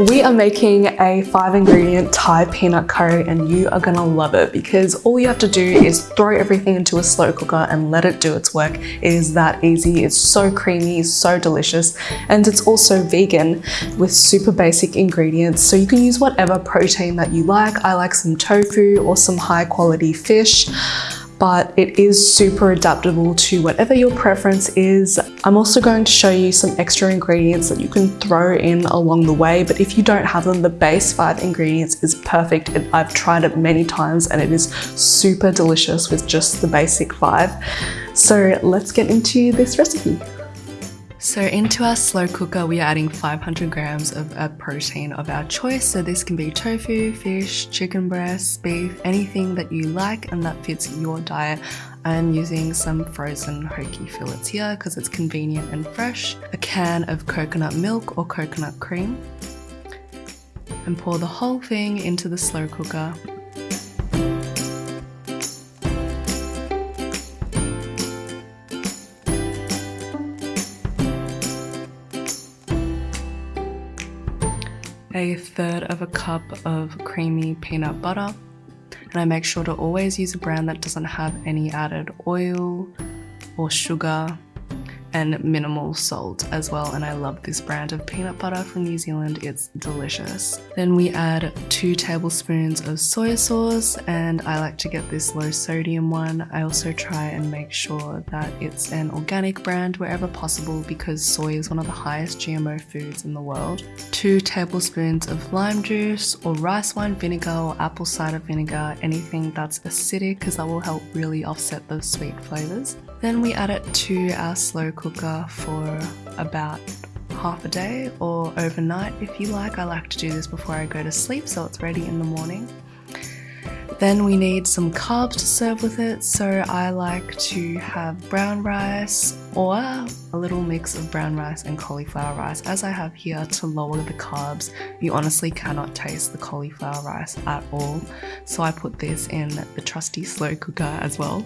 We are making a five ingredient Thai peanut curry and you are gonna love it because all you have to do is throw everything into a slow cooker and let it do its work. It is that easy. It's so creamy, so delicious, and it's also vegan with super basic ingredients. So you can use whatever protein that you like. I like some tofu or some high quality fish but it is super adaptable to whatever your preference is. I'm also going to show you some extra ingredients that you can throw in along the way, but if you don't have them, the base five ingredients is perfect. And I've tried it many times and it is super delicious with just the basic five. So let's get into this recipe. So into our slow cooker, we are adding 500 grams of a protein of our choice. So this can be tofu, fish, chicken breast, beef, anything that you like and that fits your diet. I'm using some frozen hoki fillets here because it's convenient and fresh. A can of coconut milk or coconut cream. And pour the whole thing into the slow cooker a third of a cup of creamy peanut butter. And I make sure to always use a brand that doesn't have any added oil or sugar and minimal salt as well and I love this brand of peanut butter from New Zealand. It's delicious. Then we add two tablespoons of soy sauce and I like to get this low sodium one. I also try and make sure that it's an organic brand wherever possible because soy is one of the highest GMO foods in the world. Two tablespoons of lime juice or rice wine vinegar or apple cider vinegar anything that's acidic because that will help really offset those sweet flavors. Then we add it to our slow cooker for about half a day or overnight if you like. I like to do this before I go to sleep so it's ready in the morning. Then we need some carbs to serve with it, so I like to have brown rice or a little mix of brown rice and cauliflower rice as I have here to lower the carbs. You honestly cannot taste the cauliflower rice at all, so I put this in the trusty slow cooker as well.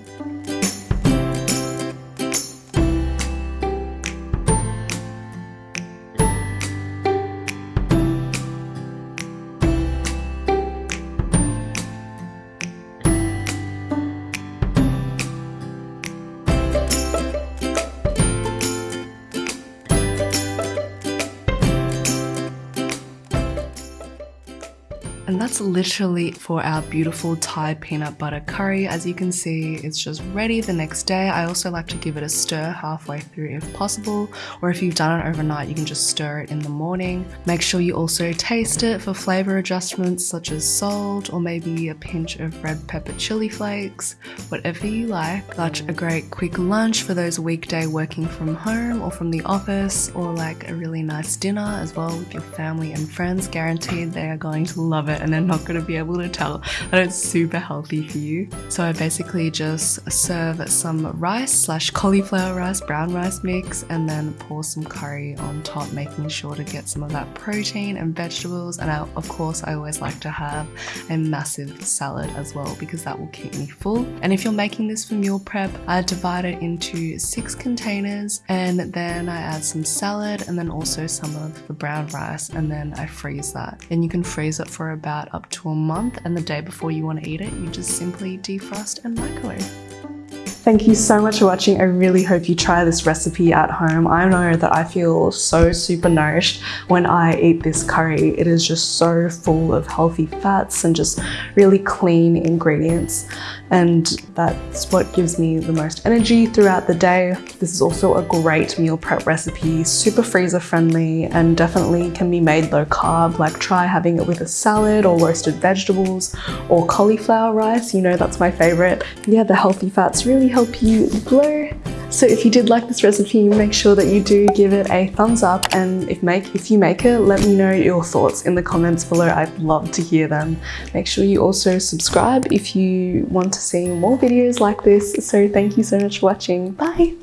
And that's literally for our beautiful Thai peanut butter curry. As you can see, it's just ready the next day. I also like to give it a stir halfway through if possible, or if you've done it overnight, you can just stir it in the morning. Make sure you also taste it for flavor adjustments such as salt or maybe a pinch of red pepper chili flakes, whatever you like. Such a great quick lunch for those weekday working from home or from the office, or like a really nice dinner as well with your family and friends. Guaranteed they are going to love it it and they're not going to be able to tell that it's super healthy for you. So I basically just serve some rice slash cauliflower rice, brown rice mix, and then pour some curry on top, making sure to get some of that protein and vegetables. And I, of course, I always like to have a massive salad as well because that will keep me full. And if you're making this for meal prep, I divide it into six containers and then I add some salad and then also some of the brown rice and then I freeze that. And you can freeze it for about about up to a month and the day before you want to eat it, you just simply defrost and microwave. Thank you so much for watching. I really hope you try this recipe at home. I know that I feel so super nourished when I eat this curry. It is just so full of healthy fats and just really clean ingredients and that's what gives me the most energy throughout the day. This is also a great meal prep recipe, super freezer friendly and definitely can be made low carb, like try having it with a salad or roasted vegetables or cauliflower rice, you know that's my favorite. Yeah, the healthy fats really help you glow so if you did like this recipe, make sure that you do give it a thumbs up and if make if you make it, let me know your thoughts in the comments below. I'd love to hear them. Make sure you also subscribe if you want to see more videos like this. So thank you so much for watching. Bye!